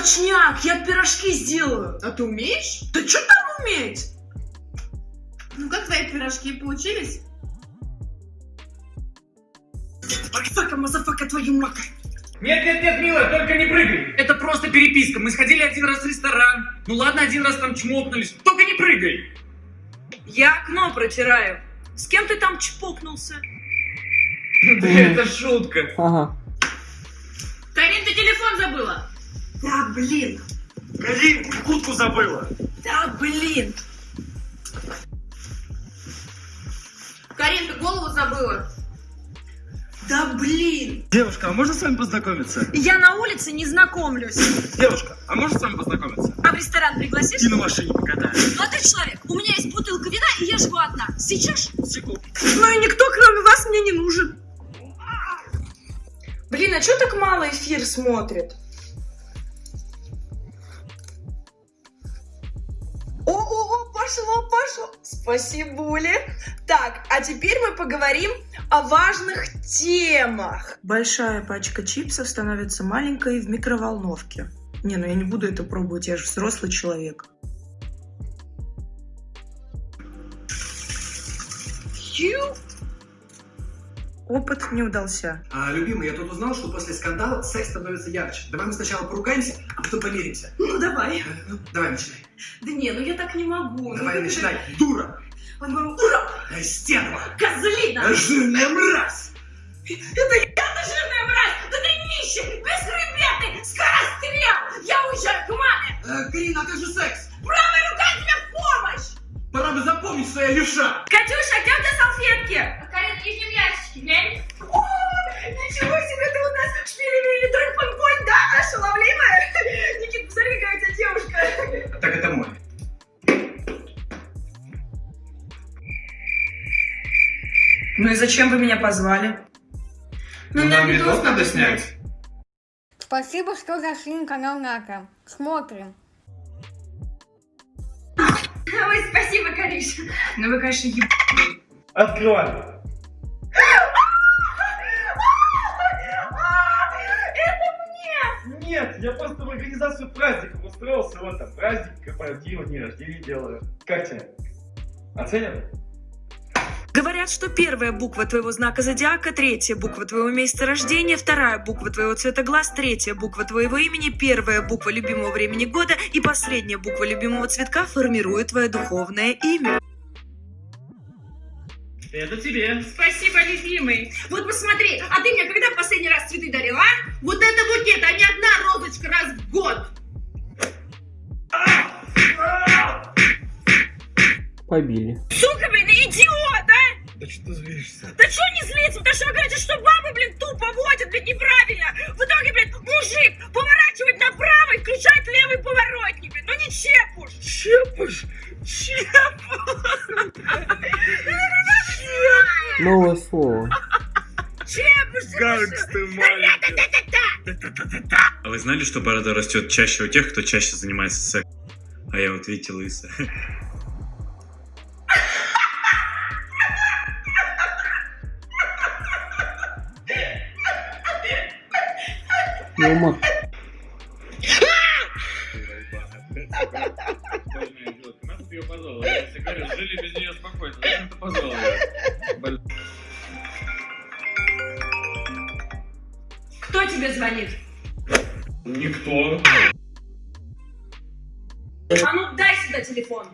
Точняк, я пирожки сделаю. А ты умеешь? Да что там уметь? Ну как твои пирожки получились? Motherfucker, motherfucker, твою мака. Нет, нет, нет, милая, только не прыгай. Это просто переписка. Мы сходили один раз в ресторан. Ну ладно, один раз там чмокнулись. Только не прыгай. Я окно протираю. С кем ты там чпокнулся? Да это шутка. Ага. Карин, ты телефон забыла? Да блин, Карин, куртку забыла. да блин. Карин, ты голову забыла? Да блин. Девушка, а можно с вами познакомиться? Я на улице не знакомлюсь. Девушка, а можно с вами познакомиться? А в ресторан пригласишь? И на машине покатаю. Молодой человек, у меня есть бутылка вина, и я живу одна. Сейчас? Секунду. Ну и никто, кроме вас, мне не нужен. Блин, а что так мало эфир смотрит? Пошло, пошло. Спасибо, Так, а теперь мы поговорим о важных темах. Большая пачка чипсов становится маленькой в микроволновке. Не, ну я не буду это пробовать, я же взрослый человек. Ю. Опыт не удался. А, любимый, я тут узнал, что после скандала секс становится ярче. Давай мы сначала поругаемся, а потом помиримся. Ну давай. Э, ну, давай, начинай. Да не, ну я так не могу. Давай, ну, начинай. Дура! Он говорит, ура, Э, Стерва! козлина! Жирная мразь! Это я-то жирная мразь! Да ты нищий, бесхребетный, скорострел! Я уезжаю к маме! Э, Карина, а как же секс? Правая рука тебе в помощь! Пора бы запомнить, что я левша! Катюша, где у тебя салфетки? Карин, в нижнем ящичке, О, ничего себе, ты у нас шпилевили тройпонь, да? Ошеломливая? Никит, посмотри, какая у тебя девушка. Так это мой. Ну и зачем вы меня позвали? Ну, нам видос надо снять. Спасибо, что зашли на канал Ната. Смотрим. Ой, спасибо, Кариша. Ну вы, конечно, еб... Открывай. Я просто в организацию праздников устроился. Вот там праздник, корпоратива, день рождения делаю. Как тебе? Оценят? Говорят, что первая буква твоего знака зодиака, третья буква твоего месяца рождения, вторая буква твоего цвета глаз, третья буква твоего имени, первая буква любимого времени года и последняя буква любимого цветка формирует твое духовное имя. Это тебе. Спасибо, любимый. Вот посмотри, а ты мне когда в последний раз цветы дарила, а? Вот это букет, а не одна розочка раз в год. Побили. Сука, блин, идиот, а! Да что ты злишься? Да что не злиться, потому что вы говорите, что бабы, блин, тупо водят, блин, неправильно. В итоге, блин, мужик поворачивает направо и включает левый поворотник, блин, ну не чепуш. Чепыш! Чепыш! Новое слово. Как ты! А вы знали, что борода растет чаще у тех, кто чаще занимается сексом? А я вот видите лысая. Ну, Мак, Жили без нее спокойно. Зачем ты позвал тебе звонит? Никто. А ну дай сюда телефон.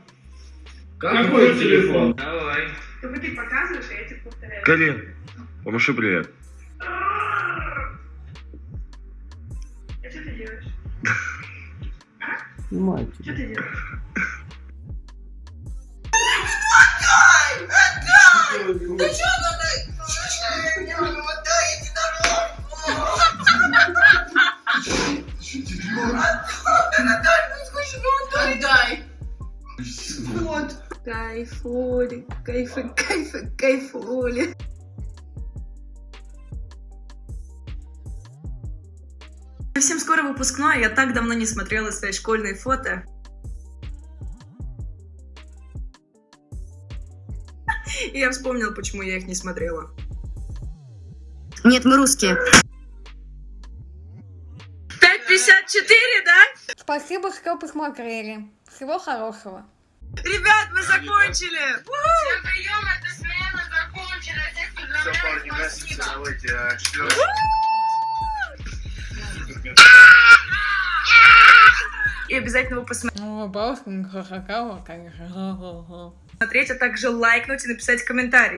Какой телефон? Давай. Только ты показываешь, а я тебе повторяю. Карин, помаши привет. А что ты делаешь? снимайте. Что ты делаешь? Да что ты? Отдай. Вот. Кайфули, кайфы, кайфы, кайфули. Совсем скоро выпускной, я так давно не смотрела свои школьные фото. И я вспомнила, почему я их не смотрела. Нет, мы русские. 5.54, да? Спасибо, что посмотрели. Всего хорошего. Ребят, мы закончили! Всем прием, эта смена закончена. Всех Все, парни, гасите, давайте, а. И обязательно его посмотреть, Ну, конечно. а также лайкнуть и написать комментарий.